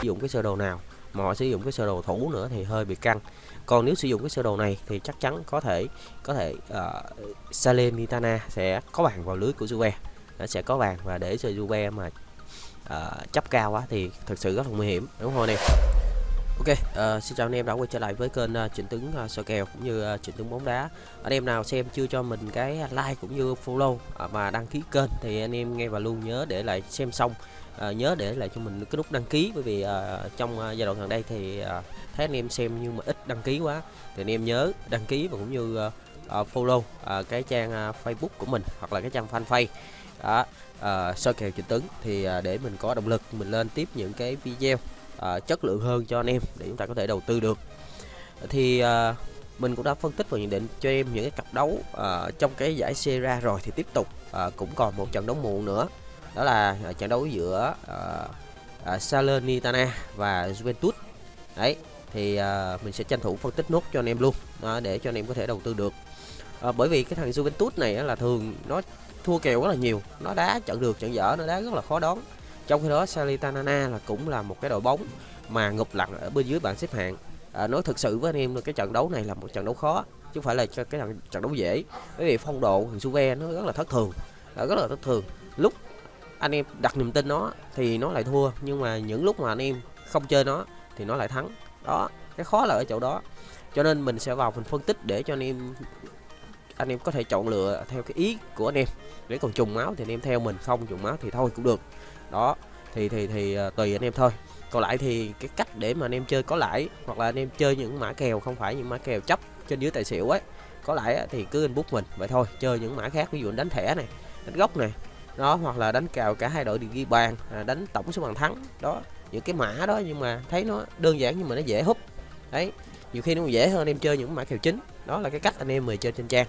sử dụng cái sơ đồ nào mà họ sử dụng cái sơ đồ thủ nữa thì hơi bị căng. Còn nếu sử dụng cái sơ đồ này thì chắc chắn có thể có thể uh, Salernitana sẽ có bàn vào lưới của Juve. Nó sẽ có bàn và để cho Juve mà uh, chấp cao quá thì thực sự rất là nguy hiểm đúng không anh em? Ok, uh, xin chào anh em đã quay trở lại với kênh uh, Trịnh Tướng uh, ờ, soi kèo cũng như uh, Trịnh Tướng bóng đá. Anh em nào xem chưa cho mình cái like cũng như follow uh, và đăng ký kênh thì anh em nghe và luôn nhớ để lại xem xong. Uh, nhớ để lại cho mình cái nút đăng ký bởi vì uh, trong uh, giai đoạn gần đây thì uh, thấy anh em xem nhưng mà ít đăng ký quá. Thì anh em nhớ đăng ký và cũng như uh, uh, follow uh, cái trang uh, Facebook của mình hoặc là cái trang fanpage. Đó uh, soi kèo Trịnh Tướng thì uh, để mình có động lực mình lên tiếp những cái video uh, chất lượng hơn cho anh em để chúng ta có thể đầu tư được. Thì uh, mình cũng đã phân tích và nhận định cho em những cái cặp đấu uh, trong cái giải Sierra rồi thì tiếp tục uh, cũng còn một trận đấu muộn nữa. Đó là uh, trận đấu giữa uh, uh, Salernitana và Juventus. Đấy thì uh, mình sẽ tranh thủ phân tích nốt cho anh em luôn uh, để cho anh em có thể đầu tư được. Uh, bởi vì cái thằng Juventus này là thường nó thua kèo rất là nhiều nó đá trận được trận dở nó đá rất là khó đoán trong khi đó Salitanana là cũng là một cái đội bóng mà ngục lặng ở bên dưới bảng xếp hạng. À, nói thực sự với anh em cái trận đấu này là một trận đấu khó chứ không phải là cái trận, trận đấu dễ. Bởi vì phong độ thằng Suve nó rất là thất thường à, rất là thất thường. Lúc anh em đặt niềm tin nó thì nó lại thua nhưng mà những lúc mà anh em không chơi nó thì nó lại thắng. Đó cái khó là ở chỗ đó. Cho nên mình sẽ vào phần phân tích để cho anh em anh em có thể chọn lựa theo cái ý của anh em. Nếu còn trùng máu thì anh em theo mình không trùng máu thì thôi cũng được. Đó thì thì thì uh, tùy anh em thôi. Còn lại thì cái cách để mà anh em chơi có lãi hoặc là anh em chơi những mã kèo không phải những mã kèo chấp trên dưới tài xỉu ấy. Có lãi thì cứ inbox mình vậy thôi. Chơi những mã khác ví dụ đánh thẻ này đánh gốc này đó hoặc là đánh cào cả hai đội đều ghi bàn à, đánh tổng số bàn thắng đó. Những cái mã đó nhưng mà thấy nó đơn giản nhưng mà nó dễ hút. Đấy nhiều khi nó dễ hơn anh em chơi những mã kèo chính. Đó là cái cách anh em mời chơi trên trang.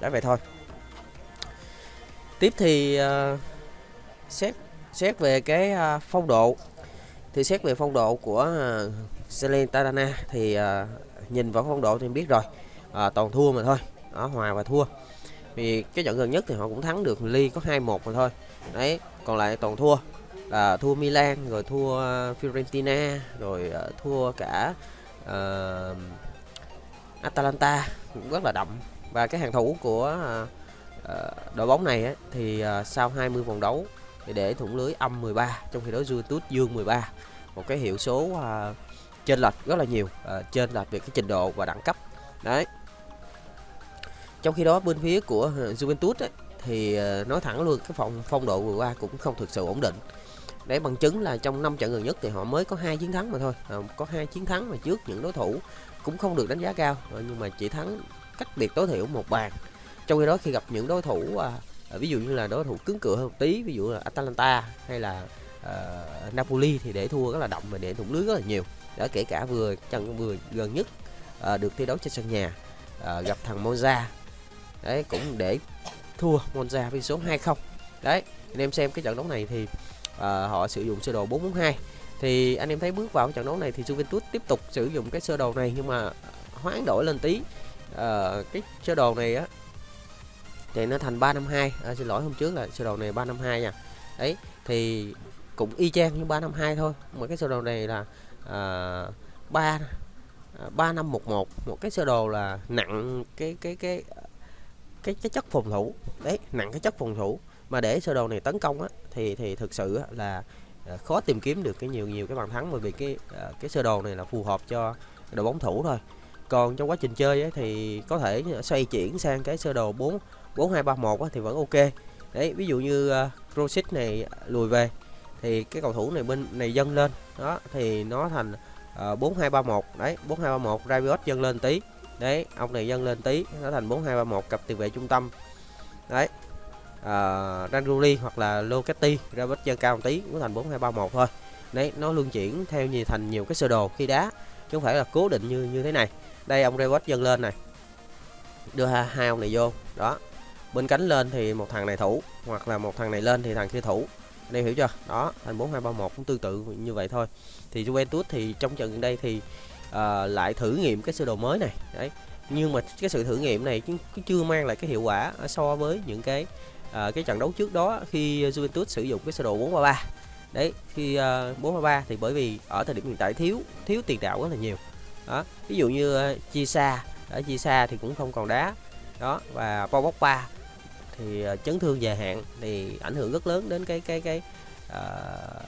Đó vậy thôi. Tiếp thì uh, xét xét về cái à, phong độ thì xét về phong độ của à, Celine Salernitana thì à, nhìn vào phong độ thì biết rồi. À, toàn thua mà thôi đó hòa và thua. Vì cái trận gần nhất thì họ cũng thắng được ly có 2-1 mà thôi. Đấy còn lại toàn thua. Là thua Milan rồi thua Fiorentina rồi uh, thua cả uh, Atalanta cũng rất là đậm. Và cái hàng thủ của uh, uh, đội bóng này ấy, thì uh, sau 20 vòng đấu thì để thủng lưới âm 13 trong khi đó Juventus dương 13 một cái hiệu số à, uh, trên lệch rất là nhiều à, uh, trên lệch về cái trình độ và đẳng cấp. Đấy. Trong khi đó bên phía của à, Juventus ấy, thì uh, nói thẳng luôn cái phong phong độ vừa qua cũng không thực sự ổn định. Để bằng chứng là trong năm trận gần nhất thì họ mới có hai chiến thắng mà thôi. À, có hai chiến thắng mà trước những đối thủ cũng không được đánh giá cao. Nhưng mà chỉ thắng cách biệt tối thiểu một bàn. Trong khi đó khi gặp những đối thủ à, À, ví dụ như là đối thủ cứng cựa hơn một tí ví dụ là Atalanta hay là uh, Napoli thì để thua rất là đậm và để thủng lưới rất là nhiều. Đã kể cả vừa trận vừa gần nhất uh, được thi đấu trên sân nhà uh, gặp thằng Monza. Đấy cũng để thua Monza với số 2-0 đấy anh em xem cái trận đấu này thì uh, họ sử dụng sơ đồ 442 thì anh em thấy bước vào trận đấu này thì Juventus tiếp tục sử dụng cái sơ đồ này nhưng mà hoán đổi lên tí. Uh, cái sơ đồ này á thì nó thành 352 à, xin lỗi hôm trước là sơ đồ này 352 nha. Đấy thì cũng y chang như 352 thôi. Mà cái sơ đồ này là à, 3 3511 à, một cái sơ đồ là nặng cái cái cái cái cái chất phòng thủ. Đấy nặng cái chất phòng thủ. Mà để sơ đồ này tấn công á thì thì thực sự là à, khó tìm kiếm được cái nhiều nhiều cái bàn thắng. Bởi vì cái à, cái sơ đồ này là phù hợp cho đội bóng thủ thôi. Còn trong quá trình chơi ấy, thì có thể xoay chuyển sang cái sơ đồ 4 4231 thì vẫn ok. Đấy ví dụ như uh, này lùi về thì cái cầu thủ này bên này dâng lên. Đó thì nó thành ờ, uh, 4231 đấy 4231 Rabiot dâng lên tí. Đấy ông này dâng lên tí nó thành 4231 cặp tiền vệ trung tâm. Đấy ờ, uh, Ranruli hoặc là Locati Rabiot dâng cao một tí cũng thành 4231 thôi. Đấy nó luân chuyển theo như thành nhiều cái sơ đồ khi đá chứ không phải là cố định như như thế này. Đây ông Rabiot dâng lên này đưa hai ông này vô. Đó bên cánh lên thì một thằng này thủ hoặc là một thằng này lên thì thằng kia thủ. Đây hiểu chưa? Đó thành 4231 cũng tương tự như vậy thôi. Thì Juventus thì trong trận gần đây thì uh, lại thử nghiệm cái sơ đồ mới này. Đấy nhưng mà cái sự thử nghiệm này cũng chưa mang lại cái hiệu quả so với những cái uh, cái trận đấu trước đó khi Juventus sử dụng cái sơ đồ 433 đấy khi ờ, uh, 433 thì bởi vì ở thời điểm hiện tại thiếu thiếu tiền đạo rất là nhiều. Đó ví dụ như uh, chia xa ở chia xa thì cũng không còn đá. Đó và Paul Pogba thì ờ, chấn thương dài hạn thì ảnh hưởng rất lớn đến cái cái cái uh,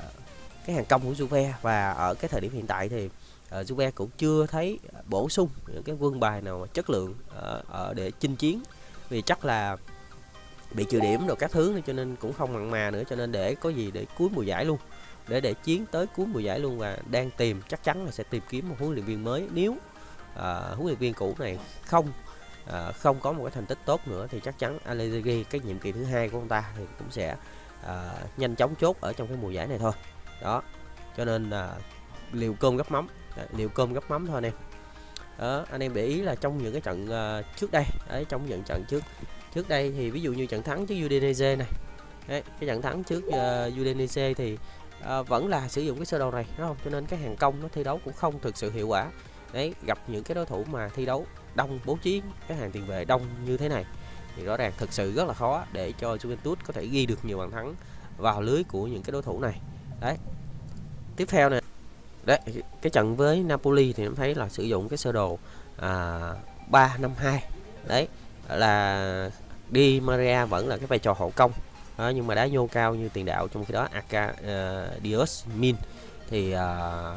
cái hàng công của Juve. Và ở cái thời điểm hiện tại thì uh, Juve cũng chưa thấy bổ sung những cái quân bài nào chất lượng uh, ở để chinh chiến. Vì chắc là bị trừ điểm rồi các thứ cho nên cũng không mặn mà nữa cho nên để có gì để cuối mùa giải luôn. Để để chiến tới cuối mùa giải luôn và đang tìm chắc chắn là sẽ tìm kiếm một huấn luyện viên mới. Nếu uh, huấn luyện viên cũ này không uh, không có một cái thành tích tốt nữa thì chắc chắn Allegri cái nhiệm kỳ thứ hai của ông ta thì cũng sẽ uh, nhanh chóng chốt ở trong cái mùa giải này thôi. Đó cho nên là uh, liều cơm gấp mắm. Liều cơm gấp mắm thôi anh em. Đó, anh em để ý là trong những cái trận uh, trước đây đấy trong những trận trước trước đây thì ví dụ như trận thắng trước Udinese này đấy, cái trận thắng trước uh, Udinese thì uh, vẫn là sử dụng cái sơ đồ này đúng không? Cho nên cái hàng công nó thi đấu cũng không thực sự hiệu quả. Đấy gặp những cái đối thủ mà thi đấu đông bố trí cái hàng tiền vệ đông như thế này thì rõ ràng thực sự rất là khó để cho Juventus có thể ghi được nhiều bàn thắng vào lưới của những cái đối thủ này. Đấy. Tiếp theo này đấy cái trận với Napoli thì em thấy là sử dụng cái sơ đồ à, 352 đấy là Di Maria vẫn là cái vai trò hậu công. Đó, nhưng mà đá nhô cao như tiền đạo trong khi đó Aka uh, ờ, Dios Min thì uh,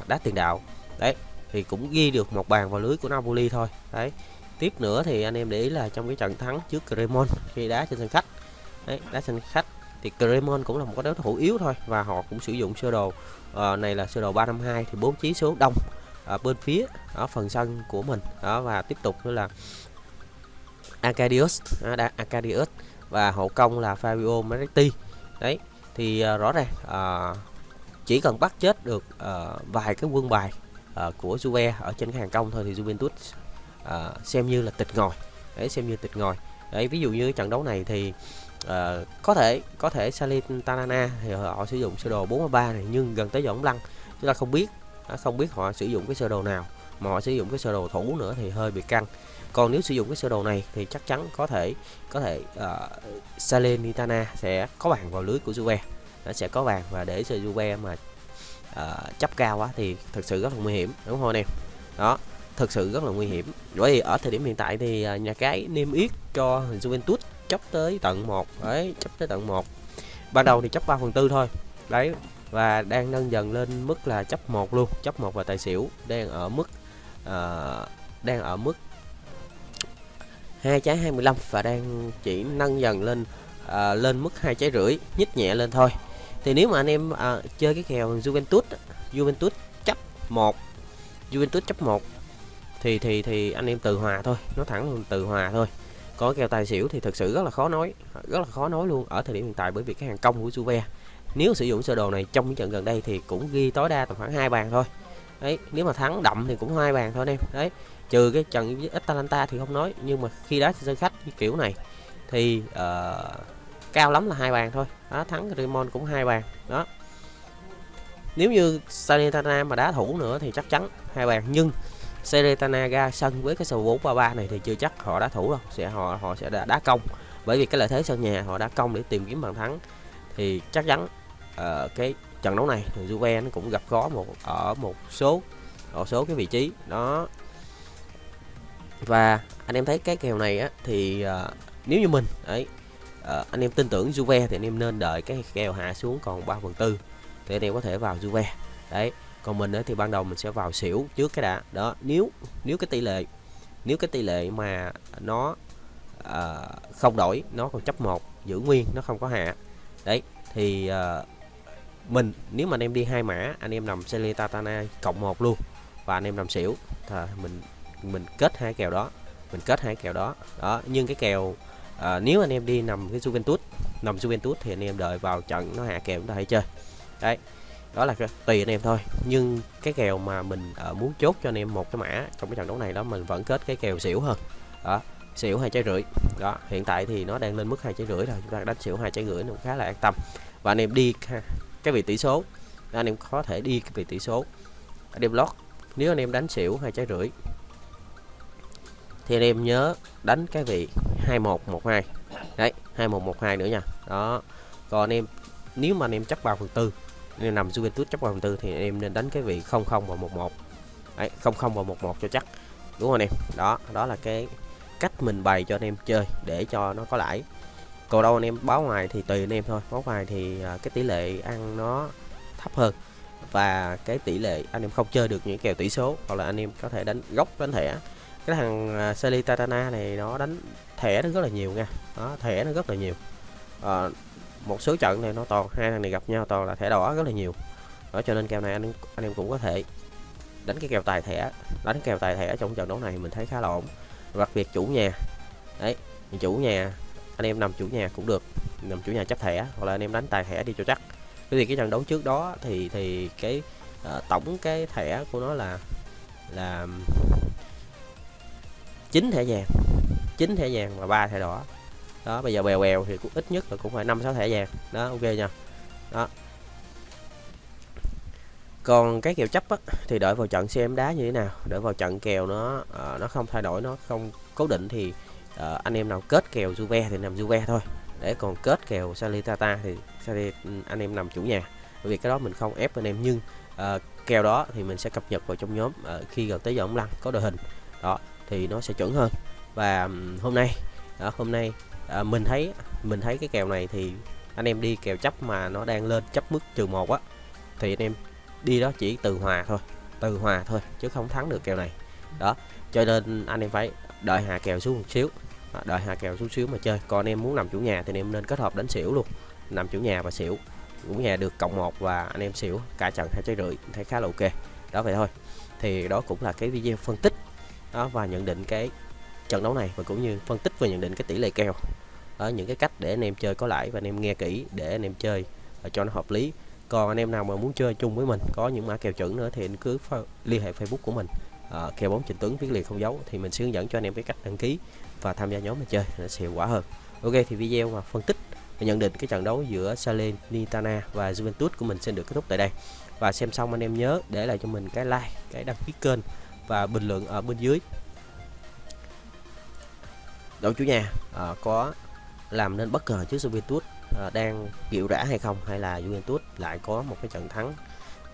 đá tiền đạo. Đấy thì cũng ghi được một bàn vào lưới của Napoli thôi. Đấy. Tiếp nữa thì anh em để ý là trong cái trận thắng trước Cremon khi đá trên sân khách. Đấy đá sân khách thì Cremon cũng là một cái đối thủ yếu thôi và họ cũng sử dụng sơ đồ uh, này là sơ đồ 352 thì bố trí số đông ở bên phía ở phần sân của mình. Đó và tiếp tục nữa là Acadius à, Acadius và hậu công là Fabio Maretti đấy thì uh, rõ ràng uh, chỉ cần bắt chết được uh, vài cái quân bài uh, của Juve ở trên cái hàng công thôi thì Juventus uh, xem như là tịch ngồi đấy xem như tịch ngồi đấy ví dụ như trận đấu này thì uh, có thể có thể Salernitana thì họ sử dụng sơ đồ 43 này nhưng gần tới giờ lăng chúng ta không biết à, không biết họ sử dụng cái sơ đồ nào mà họ sử dụng cái sơ đồ thủ nữa thì hơi bị căng. Còn nếu sử dụng cái sơ đồ này thì chắc chắn có thể có thể uh, Salernitana sẽ có bàn vào lưới của Juve. Nó sẽ có bàn và để cho Juve mà À, uh, chấp cao quá thì thực sự rất là nguy hiểm đúng không anh em? Đó thực sự rất là nguy hiểm. Bởi vì ở thời điểm hiện tại thì uh, nhà cái niêm yết cho Juventus chấp tới tận 1 đấy chấp tới tận 1 ban đầu thì chấp 3 phần tư thôi đấy và đang nâng dần lên mức là chấp 1 luôn chấp 1 và tài xỉu đang ở mức uh, đang ở mức hai trái 25 và đang chỉ nâng dần lên uh, lên mức hai trái rưỡi nhích nhẹ lên thôi thì nếu mà anh em à, chơi cái kèo Juventus Juventus chấp 1 Juventus chấp 1 thì thì thì anh em từ hòa thôi nó thẳng luôn từ hòa thôi. Có kèo tài xỉu thì thực sự rất là khó nói rất là khó nói luôn ở thời điểm hiện tại bởi vì cái hàng công của Juve. Nếu sử dụng sơ đồ này trong những trận gần đây thì cũng ghi tối đa tầm khoảng hai bàn thôi. Đấy nếu mà thắng đậm thì cũng hai bàn thôi anh em. Đấy trừ cái trận với Atalanta thì không nói nhưng mà khi đá sân khách như kiểu này thì uh, cao lắm là hai bàn thôi. Đó thắng Raymond cũng hai bàn. Đó. Nếu như Salernitana mà đá thủ nữa thì chắc chắn hai bàn. Nhưng Seretana ra sân với cái số 433 này thì chưa chắc họ đá thủ đâu. Sẽ họ họ sẽ đá, đá công. Bởi vì cái lợi thế sân nhà họ đá công để tìm kiếm bàn thắng. Thì chắc chắn uh, cái trận đấu này thì Juve nó cũng gặp khó một ở một số ở số cái vị trí. Đó. Và anh em thấy cái kèo này á thì uh, nếu như mình ấy Ờ, anh em tin tưởng Juve thì anh em nên đợi cái kèo hạ xuống còn 3 phần tư thì anh em có thể vào Juve. Đấy còn mình thì ban đầu mình sẽ vào xỉu trước cái đã. Đó nếu nếu cái tỷ lệ nếu cái tỷ lệ mà nó à, không đổi nó còn chấp một giữ nguyên nó không có hạ đấy thì à, mình nếu mà anh em đi hai mã anh em nằm Selitatana cộng một luôn và anh em nằm xỉu thì mình mình kết hai kèo đó mình kết hai kèo đó. Đó nhưng cái kèo à, nếu anh em đi nằm cái Juventus nằm Juventus thì anh em đợi vào trận nó hạ kèo chúng ta hãy chơi. Đấy đó là tùy anh em thôi. Nhưng cái kèo mà mình uh, muốn chốt cho anh em một cái mã trong cái trận đấu này đó mình vẫn kết cái kèo xỉu hơn. Đó xỉu hai trái rưỡi. Đó hiện tại thì nó đang lên mức hai trái rưỡi rồi chúng ta đánh xỉu hai trái rưỡi nó khá là an tâm. Và anh em đi cái vị tỷ số. Anh em có thể đi cái vị tỷ số. Anh em lót nếu anh em đánh xỉu hai trái rưỡi thì anh em nhớ đánh cái vị 2112 đấy 2112 nữa nha. Đó. Còn anh em nếu mà anh em chấp vào phần tư nên nằm Juventus chấp 3.4 thì anh em nên đánh cái vị 00 và 11 Đấy, 00 và 11 cho chắc. Đúng không anh em? Đó đó là cái cách mình bày cho anh em chơi để cho nó có lãi. Còn đâu anh em báo ngoài thì tùy anh em thôi. Báo ngoài thì à, cái tỷ lệ ăn nó thấp hơn. Và cái tỷ lệ anh em không chơi được những kèo tỷ số. Hoặc là anh em có thể đánh gốc đánh thẻ cái thằng à, Celitana này nó đánh thẻ nó rất là nhiều nha. Đó thẻ nó rất là nhiều. À, một số trận này nó toàn hai thằng này gặp nhau toàn là thẻ đỏ rất là nhiều. Đó cho nên kèo này anh anh em cũng có thể đánh cái kèo tài thẻ đánh kèo tài thẻ trong trận đấu này mình thấy khá là ổn. Đặc biệt chủ nhà. Đấy chủ nhà anh em nằm chủ nhà cũng được. Nằm chủ nhà chấp thẻ hoặc là anh em đánh tài thẻ đi cho chắc. Cái gì cái trận đấu trước đó thì thì cái uh, tổng cái thẻ của nó là là chín thẻ vàng chín thẻ vàng và ba thẻ đỏ. Đó bây giờ bèo bèo thì cũng ít nhất là cũng phải năm sáu thẻ vàng. Đó ok nha đó. Còn cái kèo chấp á, thì đợi vào trận xem đá như thế nào. Đợi vào trận kèo nó uh, nó không thay đổi nó không cố định thì uh, anh em nào kết kèo Juve thì nằm Juve thôi. Để còn kết kèo Salitata thì Sali, ừ, anh em nằm chủ nhà. Bởi vì cái đó mình không ép anh em nhưng uh, kèo đó thì mình sẽ cập nhật vào trong nhóm uh, khi gần tới giờ ông lăng có đội hình. Đó thì nó sẽ chuẩn hơn. Và hôm nay đó, hôm nay à, mình thấy mình thấy cái kèo này thì anh em đi kèo chấp mà nó đang lên chấp mức trừ một á thì anh em đi đó chỉ từ hòa thôi từ hòa thôi chứ không thắng được kèo này. Đó cho nên anh em phải đợi hạ kèo xuống một xíu à, đợi hạ kèo xuống xíu mà chơi. Còn anh em muốn nằm chủ nhà thì anh em nên kết hợp đánh xỉu luôn nằm chủ nhà và xỉu. Chủ nhà được cộng một và anh em xỉu cả trận hai trái rưỡi thấy khá là ok. Đó vậy thôi. Thì đó cũng là cái video phân tích đó và nhận định cái trận đấu này và cũng như phân tích và nhận định cái tỷ lệ kèo. Đó những cái cách để anh em chơi có lãi và anh em nghe kỹ để anh em chơi và cho nó hợp lý. Còn anh em nào mà muốn chơi chung với mình có những mã kèo chuẩn nữa thì anh cứ liên hệ facebook của mình à, kèo bóng trình tuấn viết liền không giấu thì mình sẽ hướng dẫn cho anh em cái cách đăng ký và tham gia nhóm mình chơi nó sẽ hiệu quả hơn. Ok thì video mà phân tích và nhận định cái trận đấu giữa Salernitana và Juventus của mình sẽ được kết thúc tại đây. Và xem xong anh em nhớ để lại cho mình cái like cái đăng ký kênh và bình luận ở bên dưới. Đội chủ nhà à, có làm nên bất ngờ trước Juventus à, đang chịu rã hay không? Hay là Juventus lại có một cái trận thắng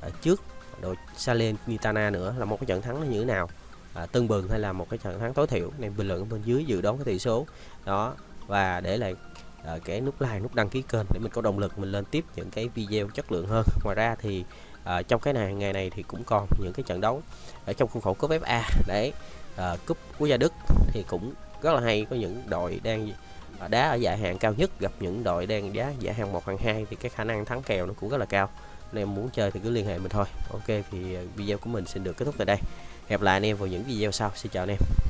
ở trước? Đội Salernitana nữa là một cái trận thắng nó như thế nào? À, tưng bừng hay là một cái trận thắng tối thiểu? Nên bình luận bên dưới dự đoán cái tỷ số. Đó và để lại à, cái nút like nút đăng ký kênh để mình có động lực mình lên tiếp những cái video chất lượng hơn. Ngoài ra thì à, trong cái này ngày này thì cũng còn những cái trận đấu ở trong khuôn khổ cúp FA đấy à, ờ, cúp quốc gia Đức thì cũng rất là hay có những đội đang ờ, đá ở giải hạng cao nhất gặp những đội đang đá giải hạng một hạng hai thì cái khả năng thắng kèo nó cũng rất là cao. Anh em muốn chơi thì cứ liên hệ mình thôi. Ok thì video của mình xin được kết thúc tại đây. Hẹn lại anh em vào những video sau. Xin chào anh em.